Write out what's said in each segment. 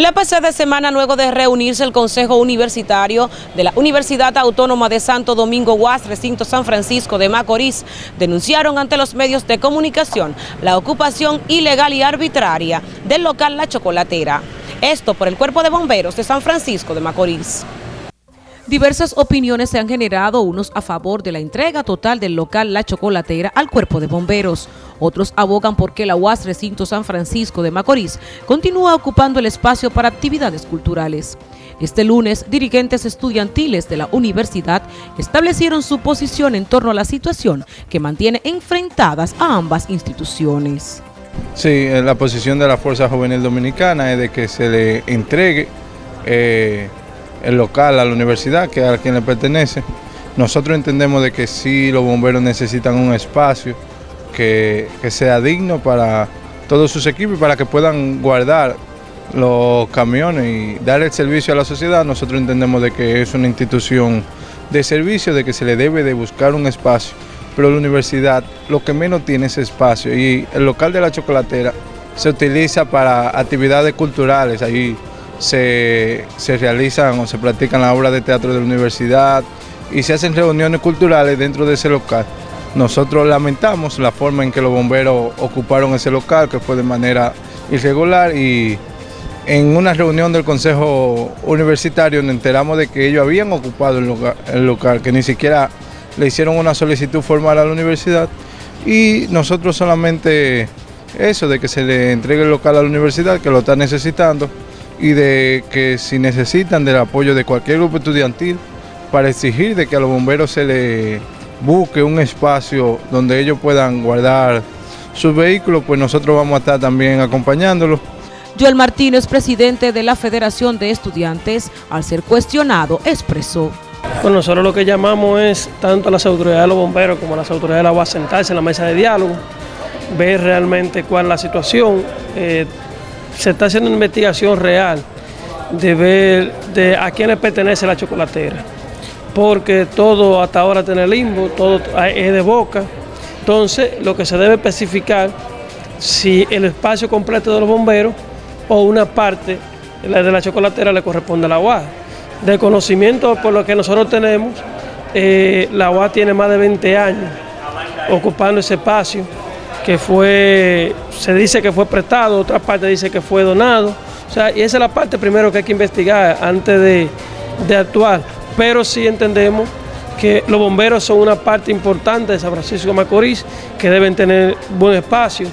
La pasada semana, luego de reunirse el Consejo Universitario de la Universidad Autónoma de Santo Domingo UAS, recinto San Francisco de Macorís, denunciaron ante los medios de comunicación la ocupación ilegal y arbitraria del local La Chocolatera. Esto por el Cuerpo de Bomberos de San Francisco de Macorís. Diversas opiniones se han generado, unos a favor de la entrega total del local La Chocolatera al Cuerpo de Bomberos. Otros abogan porque la UAS Recinto San Francisco de Macorís continúa ocupando el espacio para actividades culturales. Este lunes, dirigentes estudiantiles de la universidad establecieron su posición en torno a la situación que mantiene enfrentadas a ambas instituciones. Sí, la posición de la Fuerza Juvenil Dominicana es de que se le entregue eh, el local a la universidad, que a quien le pertenece. Nosotros entendemos de que sí los bomberos necesitan un espacio que, sea digno para todos sus equipos y para que puedan guardar los camiones y dar el servicio a la sociedad. Nosotros entendemos de que es una institución de servicio, de que se le debe de buscar un espacio, pero la universidad lo que menos tiene es espacio y el local de la chocolatera se utiliza para actividades culturales, ahí se, realizan o se practican las obras de teatro de la universidad y se hacen reuniones culturales dentro de ese local. Nosotros lamentamos la forma en que los bomberos ocuparon ese local, que fue de manera irregular y en una reunión del Consejo Universitario nos enteramos de que ellos habían ocupado el local, que ni siquiera le hicieron una solicitud formal a la universidad y nosotros solamente eso, de que se le entregue el local a la universidad, que lo está necesitando, y de que si necesitan del apoyo de cualquier grupo estudiantil para exigir de que a los bomberos se les busque un espacio donde ellos puedan guardar sus vehículos, pues nosotros vamos a estar también acompañándolos. Joel Martínez, presidente de la Federación de Estudiantes, al ser cuestionado, expresó. Bueno, nosotros lo que llamamos es tanto a las autoridades de los bomberos como a las autoridades de la UAS sentarse en la mesa de diálogo, ver realmente cuál es la situación, eh, se está haciendo una investigación real de ver de a quién le pertenece la chocolatera, porque todo hasta ahora tiene limbo, todo es de boca, entonces lo que se debe especificar si el espacio completo de los bomberos o una parte de la chocolatera le corresponde a la UAS. De conocimiento por lo que nosotros tenemos, eh, la UAS tiene más de 20 años ocupando ese espacio que fue, se dice que fue prestado, otra parte dice que fue donado. O sea, y esa es la parte primero que hay que investigar antes de, de actuar. Pero sí entendemos que los bomberos son una parte importante de San Francisco de Macorís, que deben tener buen espacio,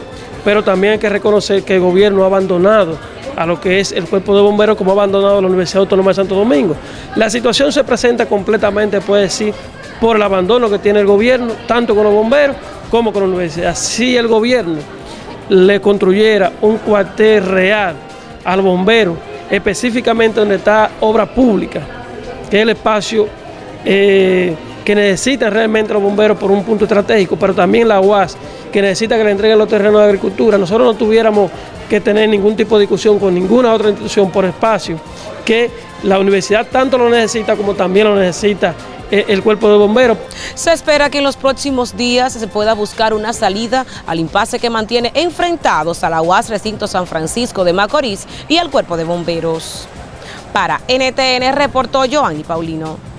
pero también hay que reconocer que el gobierno ha abandonado a lo que es el cuerpo de bomberos como ha abandonado la Universidad Autónoma de Santo Domingo. La situación se presenta completamente, puede decir, por el abandono que tiene el gobierno, tanto con los bomberos como universidad. Si el gobierno le construyera un cuartel real al bombero, específicamente donde está obra pública, que es el espacio eh, que necesitan realmente los bomberos por un punto estratégico, pero también la UAS, que necesita que le entreguen los terrenos de agricultura, nosotros no tuviéramos que tener ningún tipo de discusión con ninguna otra institución por espacio, que la universidad tanto lo necesita como también lo necesita el cuerpo de bomberos. Se espera que en los próximos días se pueda buscar una salida al impasse que mantiene enfrentados a la UAS Recinto San Francisco de Macorís y al cuerpo de bomberos. Para NTN reportó Joanny Paulino.